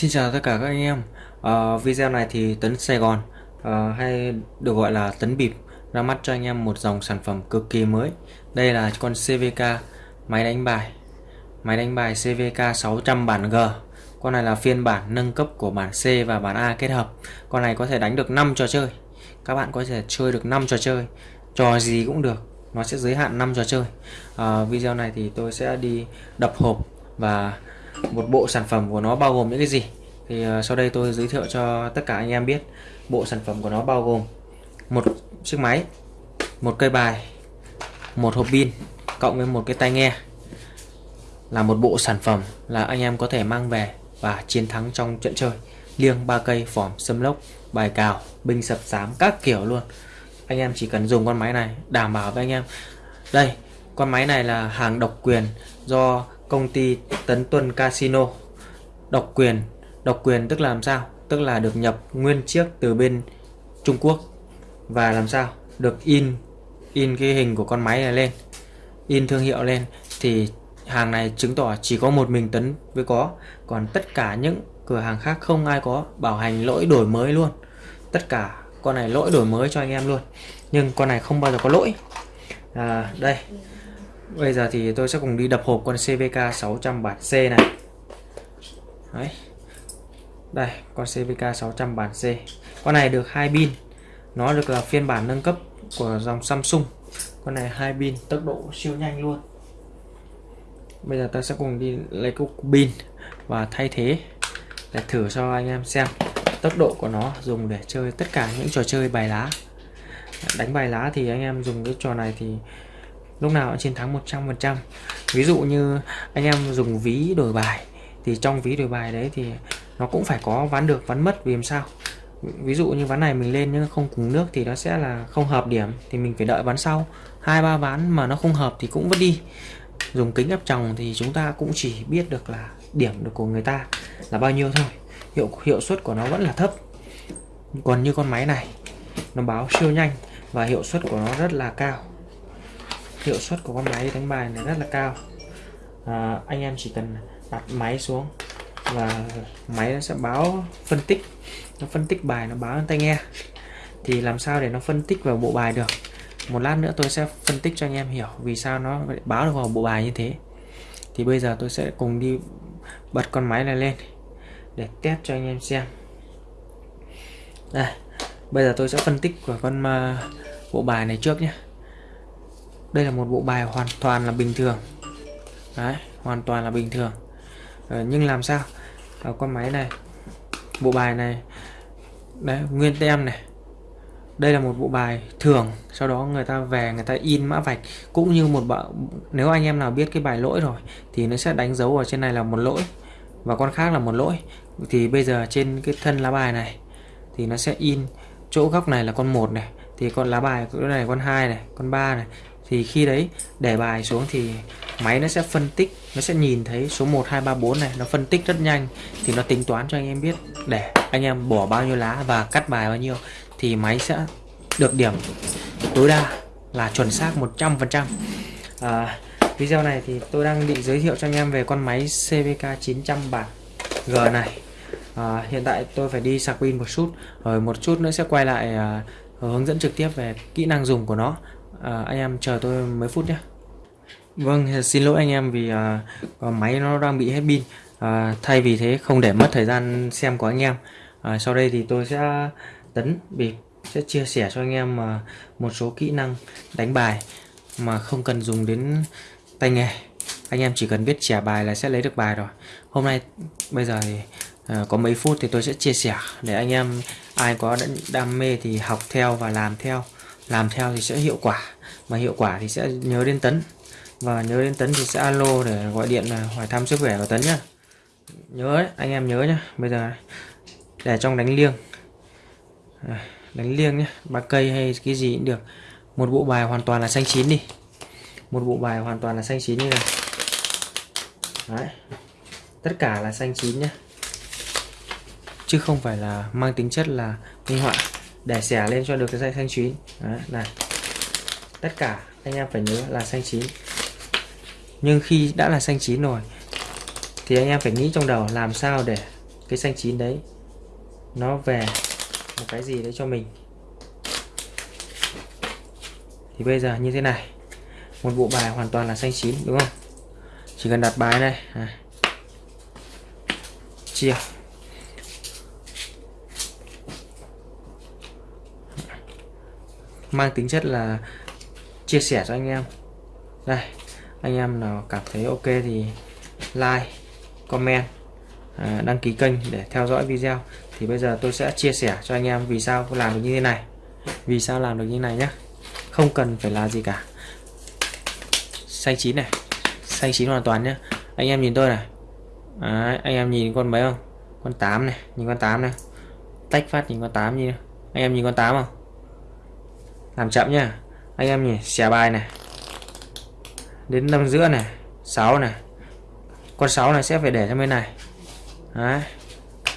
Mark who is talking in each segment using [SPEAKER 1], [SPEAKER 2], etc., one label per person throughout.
[SPEAKER 1] Xin chào tất cả các anh em. À, Video này thì Tấn Sài Gòn à, hay được gọi là Tấn Bịp ra mắt cho anh em một dòng sản phẩm cực kỳ mới. Đây là con CVK máy đánh bài. Máy đánh bài CVK 600 bản G. Con này là phiên bản nâng cấp của bản C và bản A kết hợp. Con này có thể đánh được 5 trò chơi. Các bạn có thể chơi được 5 trò chơi. Trò gì cũng được Nó sẽ giới hạn 5 trò chơi. À, Video này thì tôi sẽ đi đập hộp và một bộ sản phẩm của nó bao gồm những cái gì? Thì ờ, sau đây tôi giới thiệu cho tất cả anh em biết bộ sản phẩm của nó bao gồm một chiếc máy, một cây bài, một hộp pin, cộng với một cái tai nghe. Là một bộ sản phẩm là anh em có thể mang về và chiến thắng trong trận chơi. Liêng ba cây, phỏm xâm lốc, bài cào, binh sập sám các kiểu luôn. Anh em chỉ cần dùng con máy này đảm bảo với anh em. Đây, con máy này là hàng độc quyền do công ty Tấn Tuân Casino. Độc quyền độc quyền tức là làm sao? Tức là được nhập nguyên chiếc từ bên Trung Quốc. Và làm sao? Được in in cái hình của con máy này lên. In thương hiệu lên. Thì hàng này chứng tỏ chỉ có một mình Tấn mới có. Còn tất cả những cửa hàng khác không ai có bảo hành lỗi đổi mới luôn. Tất cả con này lỗi đổi mới cho anh em luôn. Nhưng con này không bao giờ có lỗi. À, đây. Bây giờ thì tôi sẽ cùng đi đập hộp con CVK 600 bản C này. Đấy. Đây, con CVK 600 bản C. Con này được hai pin. Nó được là phiên bản nâng cấp của dòng Samsung. Con này hai pin, tốc độ siêu nhanh luôn. Bây giờ ta sẽ cùng đi lấy cục pin và thay thế để thử cho anh em xem tốc độ của nó, dùng để chơi tất cả những trò chơi bài lá. Đánh bài lá thì anh em dùng cái trò này thì lúc nào cũng chiến thắng 100% ví dụ như anh em dùng ví đổi bài, thì trong ví đổi bài đấy thì nó cũng phải có ván được, ván mất, vì làm sao? Ví dụ như ván này mình lên nhưng không cùng nước thì nó sẽ là không hợp điểm, thì mình phải đợi ván sau. Hai, ba ván mà nó không hợp thì cũng vứt đi. Dùng kính áp tròng thì chúng ta cũng chỉ biết được là điểm được của người ta là bao nhiêu thôi. Hiệu hiệu suất của nó vẫn là thấp. Còn như con máy này, nó báo siêu nhanh và hiệu suất của nó rất là cao hiệu suất của con máy đánh bài này rất là cao. À, anh em chỉ cần đặt máy xuống và máy nó sẽ báo phân tích. Nó phân tích bài nó báo lên tai nghe. Thì làm sao để nó phân tích vào bộ bài được? Một lát nữa tôi sẽ phân tích cho anh em hiểu vì sao nó báo được vào bộ bài như thế. Thì bây giờ tôi sẽ cùng đi bật con máy này lên để test cho anh em xem. Đây bây giờ tôi sẽ phân tích của con uh, bộ bài này trước nhé đây là một bộ bài hoàn toàn là bình thường. Đấy hoàn toàn là bình thường. Ờ, nhưng làm sao? Ở con máy này bộ bài này đấy nguyên tem này. Đây là một bộ bài thường sau đó người ta về người ta in mã vạch. Cũng như một bạn nếu anh em nào biết cái bài lỗi rồi thì nó sẽ đánh dấu ở trên này là một lỗi và con khác là một lỗi. Thì bây giờ trên cái thân lá bài này thì nó sẽ in chỗ góc này là con một này thì con lá bài chỗ này con hai này con ba này thì khi đấy để bài xuống thì máy nó sẽ phân tích nó sẽ nhìn thấy số 1 2 3 4 này. Nó phân tích rất nhanh thì nó tính toán cho anh em biết để anh em bỏ bao nhiêu lá và cắt bài bao nhiêu thì máy sẽ được điểm tối đa là chuẩn xác 100% à, video này thì tôi đang định giới thiệu cho anh em về con máy CVK 900 bản G này. À, hiện tại tôi phải đi sạc pin một chút rồi một chút nữa sẽ quay lại à, hướng dẫn trực tiếp về kỹ năng dùng của nó à, anh em chờ tôi mấy phút nhé. Vâng xin lỗi anh em vì à, à, máy nó đang bị hết pin. À, thay vì thế không để mất thời gian xem của anh em. À, sau đây thì tôi sẽ tấn bịp sẽ chia sẻ cho anh em à, một số kỹ năng đánh bài mà không cần dùng đến tay nghề. Anh em chỉ cần biết trẻ bài là sẽ lấy được bài rồi. Hôm nay bây giờ thì à, có mấy phút thì tôi sẽ chia sẻ để anh em ai có đam mê thì học theo và làm theo làm theo thì sẽ hiệu quả mà hiệu quả thì sẽ nhớ đến tấn. Và nhớ đến tấn thì sẽ alo để gọi điện hỏi thăm sức khỏe của tấn nhá. Nhớ đấy, anh em nhớ nhá. Bây giờ để trong đánh liêng. À, đánh liêng nhé ba cây hay cái gì cũng được. Một bộ bài hoàn toàn là xanh chín đi. Một bộ bài hoàn toàn là xanh chín như này đấy. Tất cả là xanh chín nhé chứ không phải là mang tính chất là minh họa để xẻ lên cho được cái dây xanh chín. Đấy, này. Tất cả anh em phải nhớ là xanh chín. Nhưng khi đã là xanh chín rồi thì anh em phải nghĩ trong đầu làm sao để cái xanh chín đấy nó về một cái gì đấy cho mình. Thì bây giờ như thế này. Một bộ bài hoàn toàn là xanh chín đúng không? Chỉ cần đặt bài này à. chia. Mang tính chất là chia sẻ cho anh em. Đây anh em nào cảm thấy ok thì like comment à, đăng ký kênh để theo dõi video. Thì bây giờ tôi sẽ chia sẻ cho anh em vì sao làm được như thế này. Vì sao làm được như thế này nhé không cần phải là gì cả. Xanh chín này. Xanh chín hoàn toàn nhé anh em nhìn tôi này. Đấy, anh em nhìn con mấy không? Con 8 này nhìn con 8 này. Tách phát nhìn con 8 như anh em nhìn con 8 không? Làm chậm nhá anh em nhỉ xẻ bài này. Đến năm giữa này 6 này. Con 6 này sẽ phải để sang bên này. Đấy.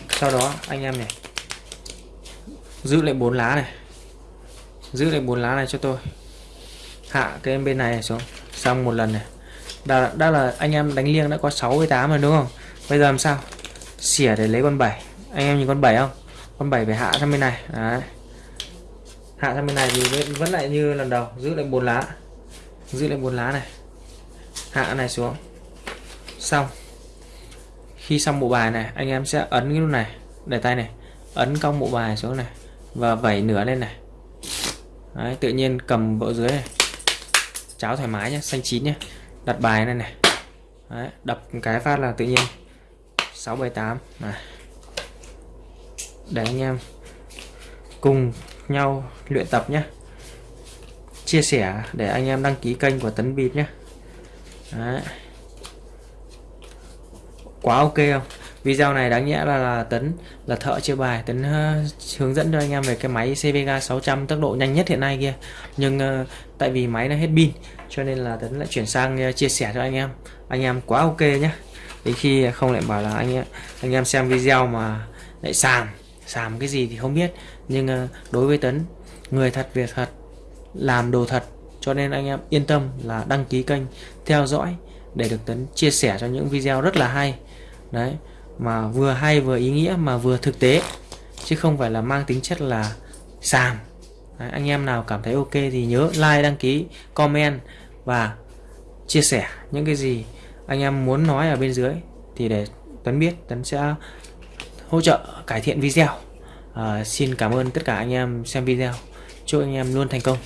[SPEAKER 1] sau đó anh em này giữ lại bốn lá này. Giữ lại bốn lá này cho tôi. Hạ cái bên này xuống. Xong một lần này. Đã, đã là anh em đánh liêng đã có 6 với 8 rồi đúng không? Bây giờ làm sao? Xỉa để lấy con 7 anh em nhìn con 7 không? Con 7 phải hạ sang bên này. Đấy hạ sang bên này thì vẫn lại như lần đầu giữ lại bốn lá. Giữ lại bốn lá này. Hạ này xuống. Xong. Khi xong bộ bài này anh em sẽ ấn cái nút này để tay này ấn cong bộ bài xuống này và vẩy nửa lên này. Đấy, tự nhiên cầm bộ dưới này. Cháo thoải mái nhé xanh chín nhé đặt bài này này. Đấy, đập cái phát là tự nhiên. 678 này. Để anh em cùng nhau luyện tập nhé. Chia sẻ để anh em đăng ký kênh của Tấn Bịp nhé. Đấy. quá ok không? Video này đáng nhẽ là, là Tấn là thợ chia bài. Tấn uh, hướng dẫn cho anh em về cái máy CVK 600 tốc độ nhanh nhất hiện nay kia. Nhưng uh, tại vì máy nó hết pin cho nên là Tấn lại chuyển sang uh, chia sẻ cho anh em. Anh em quá ok nhé. Đến khi không lại bảo là anh em anh em xem video mà lại sàm sàm cái gì thì không biết nhưng ờ, đối với Tấn người thật việc thật làm đồ thật cho nên anh em yên tâm là đăng ký kênh theo dõi để được Tấn chia sẻ cho những video rất là hay. Đấy mà vừa hay vừa ý nghĩa mà vừa thực tế chứ không phải là mang tính chất là sàm đấy, anh em nào cảm thấy ok thì nhớ like đăng ký comment và chia sẻ những cái gì anh em muốn nói ở bên dưới thì để Tấn biết Tấn sẽ hỗ trợ cải thiện video à, xin cảm ơn tất cả anh em xem video. Chúc anh em luôn thành công.